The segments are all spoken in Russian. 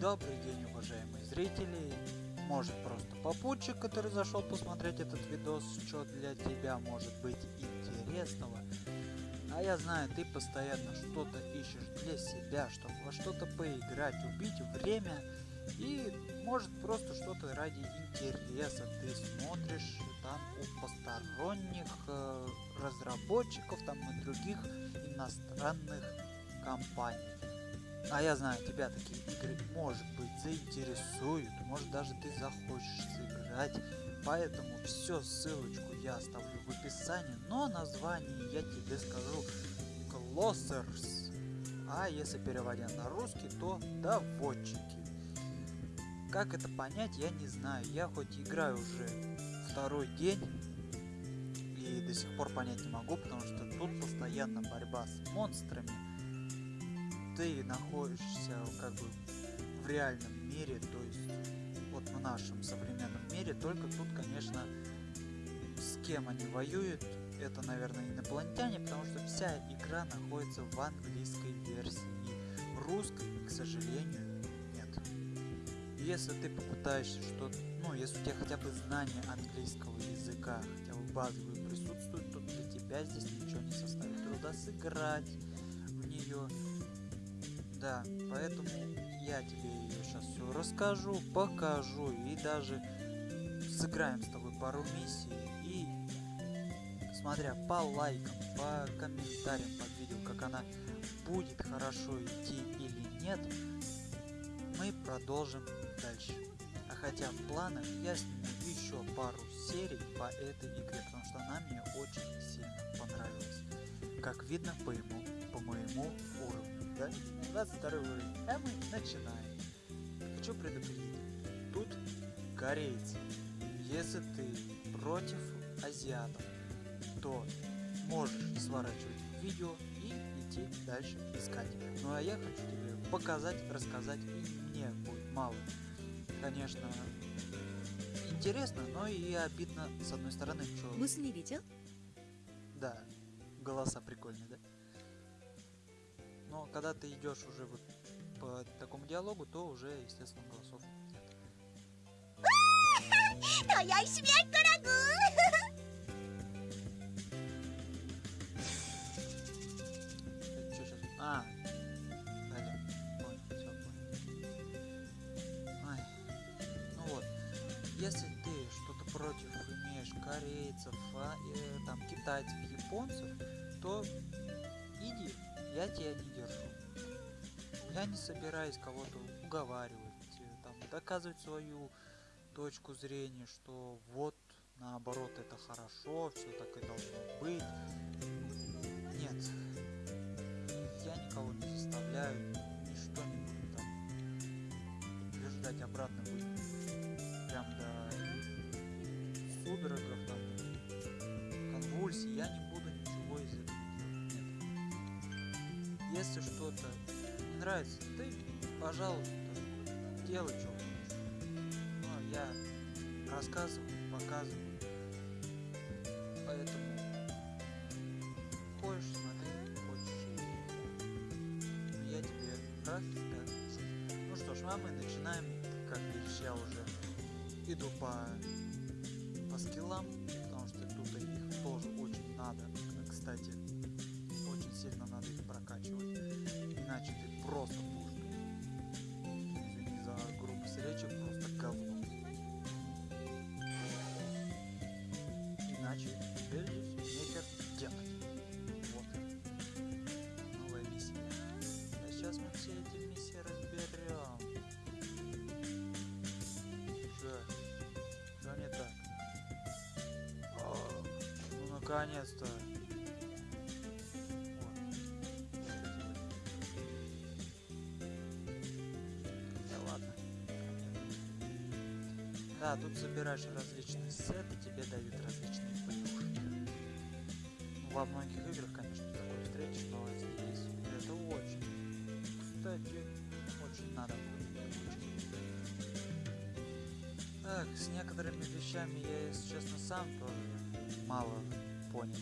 Добрый день, уважаемые зрители. Может просто попутчик, который зашел посмотреть этот видос, что для тебя может быть интересного. А я знаю, ты постоянно что-то ищешь для себя, чтобы во что-то поиграть, убить время. И может просто что-то ради интереса ты смотришь там у посторонних э, разработчиков там и других иностранных компаний. А я знаю, тебя такие игры, может быть, заинтересуют, может даже ты захочешь сыграть. Поэтому все ссылочку я оставлю в описании, но название я тебе скажу Closers. А если переводя на русский, то доводчики. Как это понять, я не знаю. Я хоть играю уже второй день и до сих пор понять не могу, потому что тут постоянно борьба с монстрами ты находишься как бы в реальном мире, то есть вот в нашем современном мире, только тут, конечно, с кем они воюют, это, наверное, инопланетяне, потому что вся игра находится в английской версии, и русской, к сожалению, нет. Если ты попытаешься что-то, ну, если у тебя хотя бы знание английского языка, хотя бы базовые присутствуют, то для тебя здесь ничего не составит труда сыграть в нее да, поэтому я тебе ее сейчас все расскажу, покажу и даже сыграем с тобой пару миссий. И смотря по лайкам, по комментариям под видео, как она будет хорошо идти или нет, мы продолжим дальше. А хотя в планах я сниму еще пару серий по этой игре, потому что она мне очень сильно понравилась. Как видно по, ему, по моему уровню ТВ, 22 уровень, а мы начинаем. Хочу предупредить, тут корейцы. Если ты против азиатов, то можешь сворачивать видео и идти дальше искать. Ну а я хочу тебе показать, рассказать, и мне будет мало. Конечно, интересно, но и обидно с одной стороны, что... Мысли видел? Да, голоса прикольные, да? когда ты идешь уже вот по такому диалогу, то уже, естественно, голосов нет. Твоя смерть, дорогой! А, ну если ты что-то против имеешь корейцев, а, э, там китайцев, японцев, то иди, я тебя не я не собираюсь кого-то уговаривать, э, там, доказывать свою точку зрения, что вот, наоборот, это хорошо, все так и должно быть. Нет, я никого не заставляю, ничто не буду там убеждать обратно быть прям до судорогов, там, конвульсий, я не буду ничего из этого если что-то нравится, ты, пожалуйста, делай, что хочешь. Ну, я рассказываю, показываю. Поэтому хочешь смотреть, хочешь и Но я тебе расскажу. Ну что ж, а мы начинаем. Как видишь, я уже иду по, по скиллам, потому что тут их тоже очень надо. Кстати, наконец-то. Да, тут собираешь различные сеты, тебе дают различные плюшки. Ну, во многих играх, конечно, такое встретишь, но здесь это очень. Кстати, очень надо будет Так, с некоторыми вещами я, если честно, сам тоже мало понял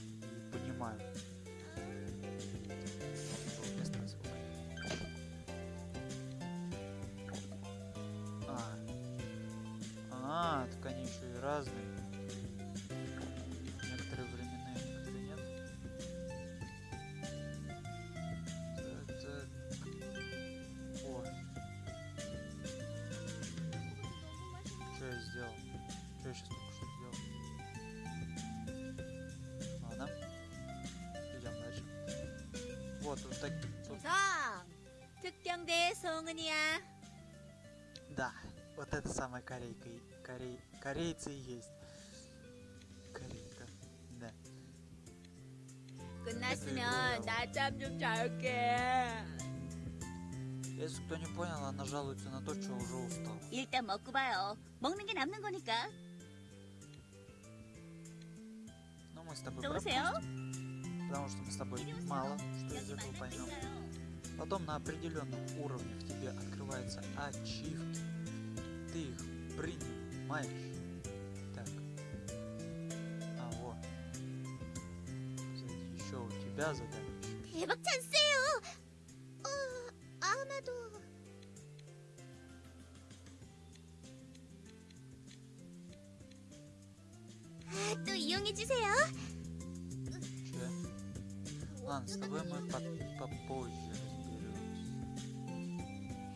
понимаю. Вот, вот так. вот- 성 특경대 송은이야 Да, вот это самая корейка. и- Корей... Корейцы и есть. Корейка. Да. 끝났으면 낮잠 좀 잘게 Если кто не понял, она жалуется на то, что уже устал. 일단 먹고 봐요 먹는 게 남는 거니까 Но мы с тобой 또 오세요 пропустим, потому что мы с тобой 이리 오세요. мало что из 여기 этого 만날 수 поймем. 있어요 Потом на определенных уровнях тебе открываются ачивки. Ты их принимаешь. Так. А вот. Сзади еще у тебя задание. 대박 찬스예요 어 아마도 아, 또 이용해 주세요 Че? Ладно, с тобой мы по- попозже разберемся.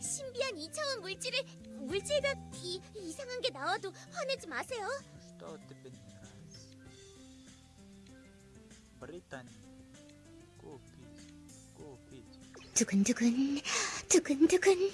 신비한 2차원 물질을 물질과 이, 이상한 게 나와도 화내지 마세요. Что тебе не нравится? Британия. Купить. Купить. 두근두근 두근두근.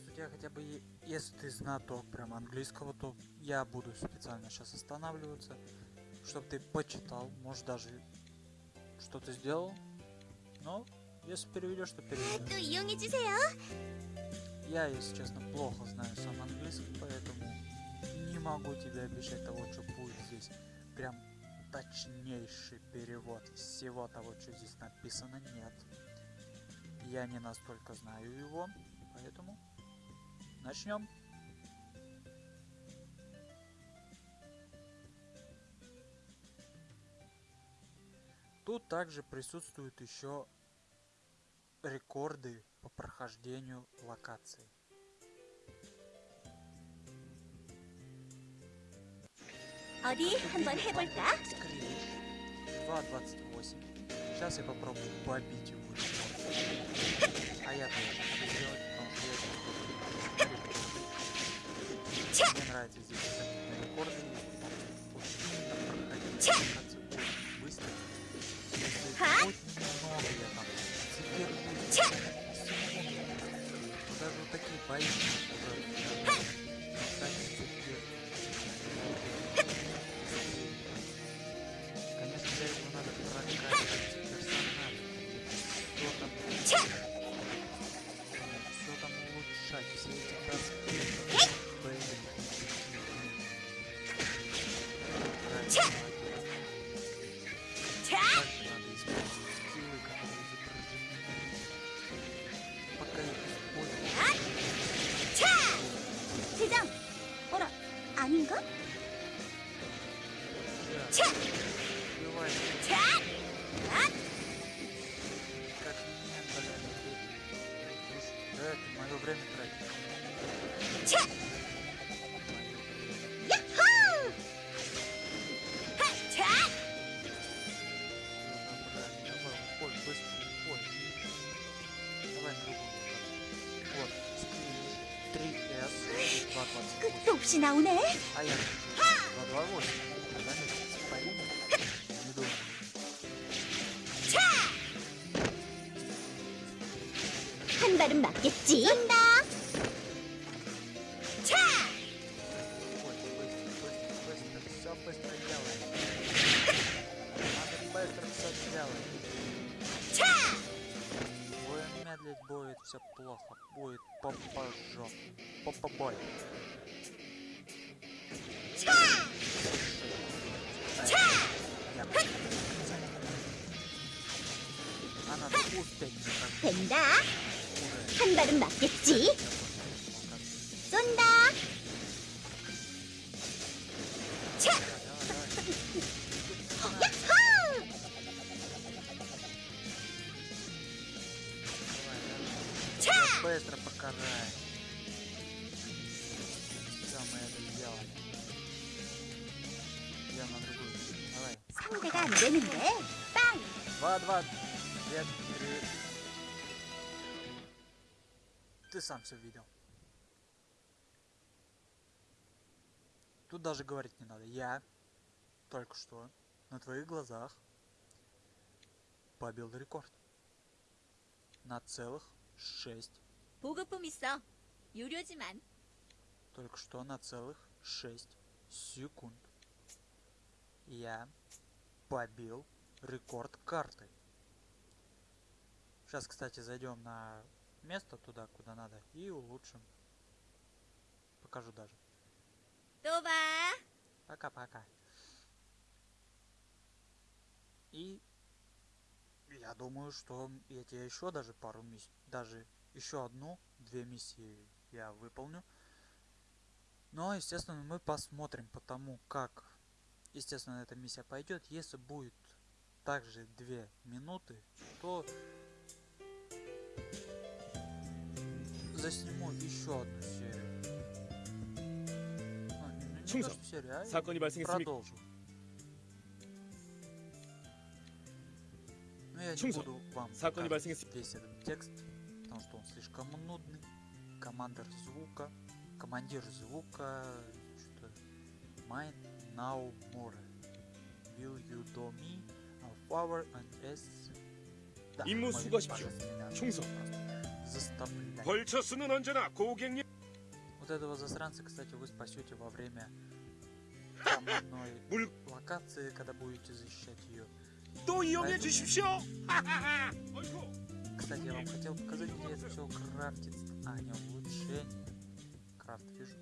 если у тебя хотя бы, если ты знаток прям английского, то я буду специально сейчас останавливаться, чтобы ты почитал, может даже что-то сделал. Но если переведешь, то переведешь. Я, если честно, плохо знаю сам английский, поэтому не могу тебе обещать того, что будет здесь. Прям точнейший перевод всего того, что здесь написано, нет. Я не настолько знаю его, поэтому начнем. Тут также присутствуют еще рекорды по прохождению локации. 어디 한번 해볼까? Скрилиш 2.28. Сейчас я попробую побить его рекорд. А я тоже Мне нравится здесь всякие рекорды. Очень быстро. Если Ха? хоть немного я там то даже вот такие бои уже 끝도 없이 나오네. 차! 한 발은 맞겠지. будет все плохо. Будет попажо. Попобой. Я А надо успеть наконец. 된다. Уже. 한 발은 맞겠지? 상대가 안 되는데. 빵! Два, два, две, три. Ты сам все видел. Тут даже говорить не надо. Я только что на твоих глазах побил рекорд. На целых шесть. 보급품 있어. 유료지만. Только что на целых шесть секунд. Я побил рекорд карты. Сейчас, кстати, зайдем на место туда, куда надо, и улучшим. Покажу даже. Пока-пока. И я думаю, что я тебе еще даже пару миссий, даже еще одну, две миссии я выполню. Но, естественно, мы посмотрим по тому, как, Естественно, эта миссия пойдет. Если будет также две минуты, то засниму еще одну серию. Ну, не то, что серию, а продолжу. Но я не буду вам весь этот текст, потому что он слишком нудный. Командор звука, командир звука, что-то майн now more. Will you do me a favor and s да, 임무 мы, 수고하십시오. пожалуйста, меня 충성. просто Заставляй. 벌처스는 언제나 고객님 Вот этого засранца, кстати, вы спасете во время там одной 물- локации, когда будете защищать ее. 또 이용해 아이고. 주십시오. 하하하. 어이구. Кстати, я вам хотел показать, где это все крафтится. А, не, улучшение. Крафт вижу.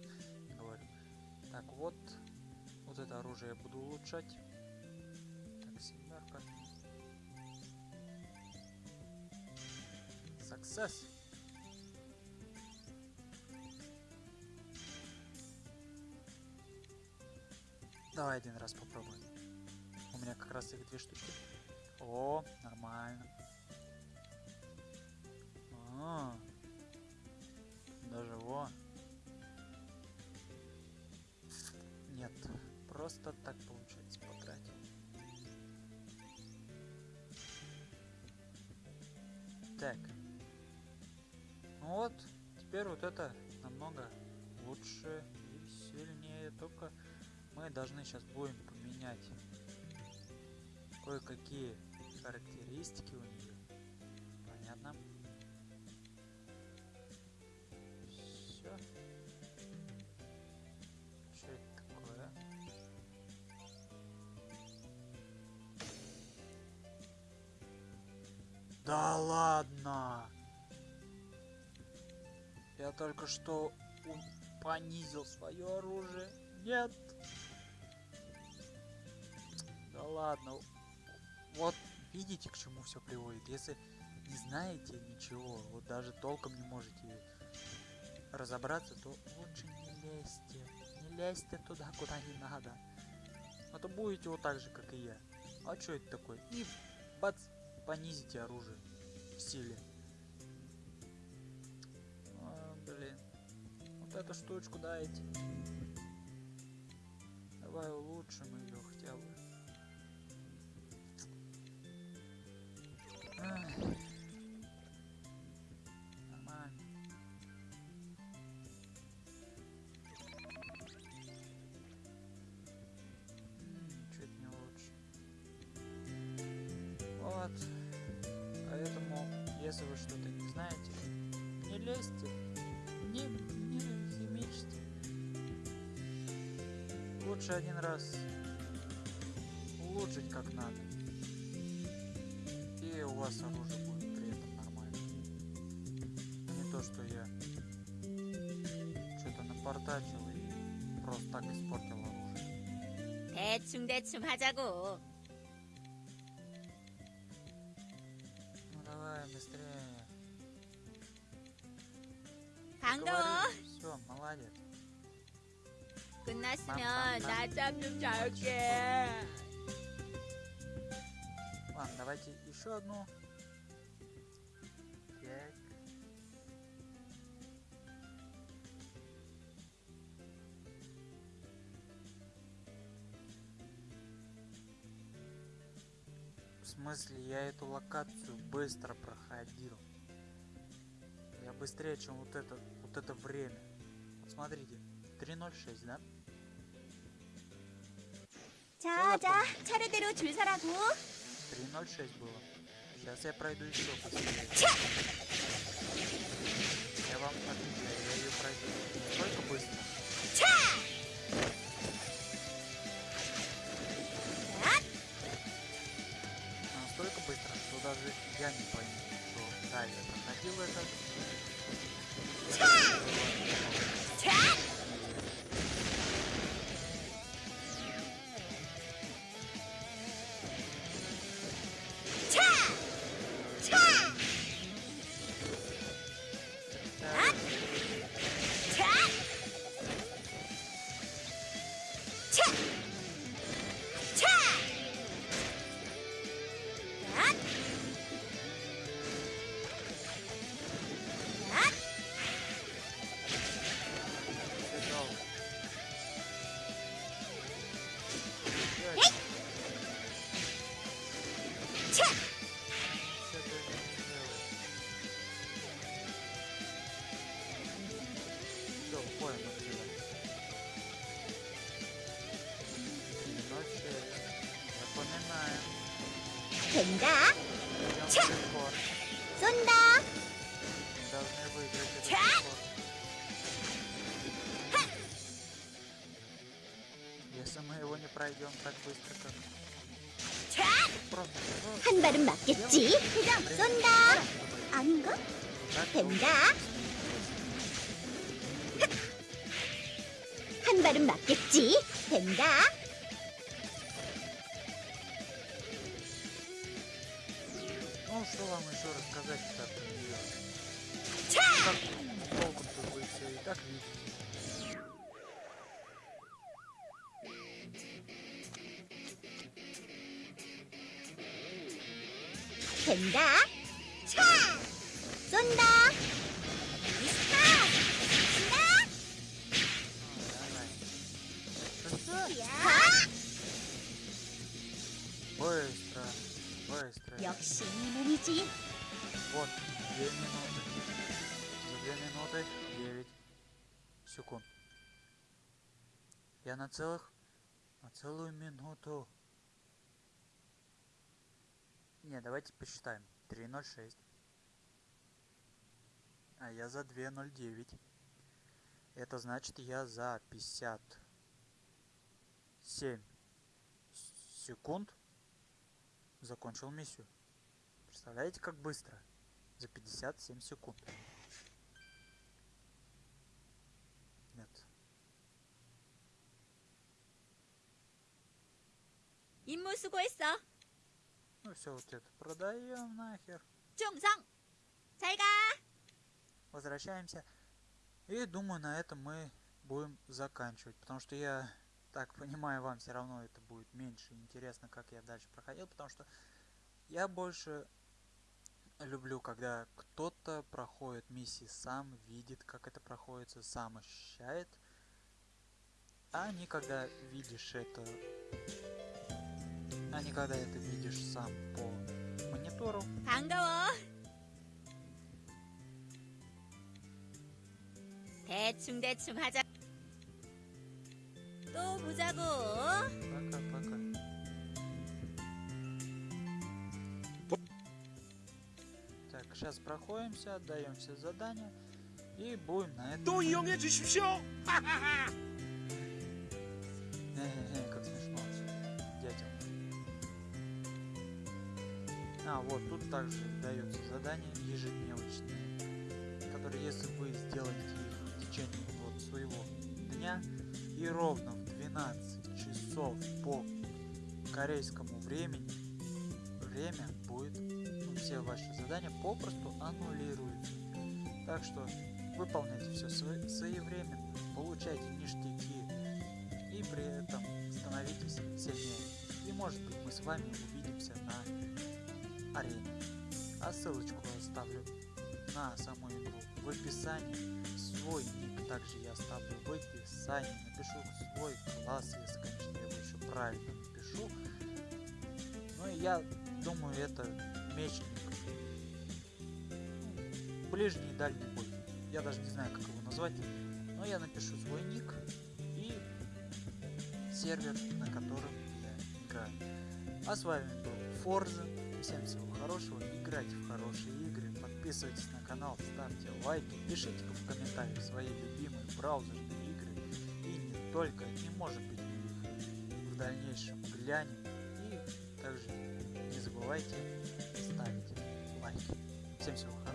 Говорю. Так, вот. вот это оружие я буду улучшать. Так, семерка. Success. Давай один раз попробуем. У меня как раз их две штуки. О, нормально. А, даже во. Нет, просто так получается потратил. Так. Ну вот, теперь вот это намного лучше и сильнее. Только мы должны сейчас будем поменять кое-какие характеристики у нее. Понятно. Да ладно! Я только что понизил свое оружие. Нет! Да ладно. Вот видите, к чему все приводит. Если не знаете ничего, вот даже толком не можете разобраться, то лучше не лезьте. Не лезьте туда, куда не надо. А то будете вот так же, как и я. А что это такое? И бац, понизите оружие в силе. А, блин. Вот эту штучку дайте. Давай улучшим ее хотя бы. Ай. Вот. Поэтому, если вы что-то не знаете, не лезьте, не, не химичьте. Лучше один раз улучшить как надо. И у вас оружие будет при этом нормально. то, что я что-то напортачил и просто так испортил оружие. 대충대충 하자고. Все, молодец. Кунасмё, дача включалки. Ладно, давайте еще одну. Так. В смысле, я эту локацию быстро проходил. Я быстрее, чем вот этот это время. Вот смотрите, 3.06, да? 자, 자, 차례대로 줄 서라고. 3.06 было. Сейчас я пройду еще быстрее. Я вам отвечаю, я ее пройду. Не только быстро. а Настолько быстро, что даже я не пойму, что да, я проходил это. Так, 된다. Идём Чё? в рекорд. 쏜다. Мы должны выиграть этот Чё? рекорд. Если мы его не пройдем так быстро, как 자, просто ну, 한 발은 맞겠지. 쏜다. 아닌가? так 된다. 한 발은 맞겠지. 된다. что вам еще рассказать-то про нее? 차! Как толком-то вы все и так видите. 된다. 차! 쏜다. 차! 쏜다. Ну, давай. 차! Быстро, быстро. 역시 이 몸이지. Вот, две минуты. За две минуты девять секунд. Я на целых... На целую минуту. Не, давайте посчитаем. 3.06. А я за 2.09. Это значит, я за 57 секунд закончил миссию. Представляете, как быстро? За 57 секунд. Нет. 임무 수고했어. Ну все, вот это продаем нахер. 충성. 잘 가. Возвращаемся. И думаю, на этом мы будем заканчивать. Потому что я так понимаю, вам все равно это будет меньше интересно, как я дальше проходил. Потому что я больше люблю, когда кто-то проходит миссии сам, видит, как это проходится, сам ощущает. А не когда видишь это... А не когда это видишь сам по монитору. 반가워. 대충대충 하자. 또 보자고. пока, пока. Так, сейчас проходимся, отдаем все задания и будем на это. То 이용해 주십시오. Э-э-э, как смешно. Детям. А, вот, тут также дается задание ежедневочное, которые если вы сделаете их в течение вот своего дня и ровно 12 часов по корейскому времени время будет, ну, все ваши задания попросту аннулируются. Так что выполняйте все своевременно, получайте ништяки и при этом становитесь сильнее. И может быть мы с вами увидимся на арене. А ссылочку оставлю на саму игру в описании. Свой также я оставлю в описании. Напишу свой класс, если, конечно, я его еще правильно напишу. Ну и я думаю, это мечник. Ну, ближний и дальний бой. Я даже не знаю, как его назвать. Но я напишу свой ник и сервер, на котором я играю. А с вами был Форза. Всем всего хорошего, играйте в хорошие игры, подписывайтесь на канал, ставьте лайки, пишите в комментариях свои любимые браузерные игры и не только, и может быть мы их в дальнейшем глянем. И также не забывайте ставить лайки. Всем всего хорошего.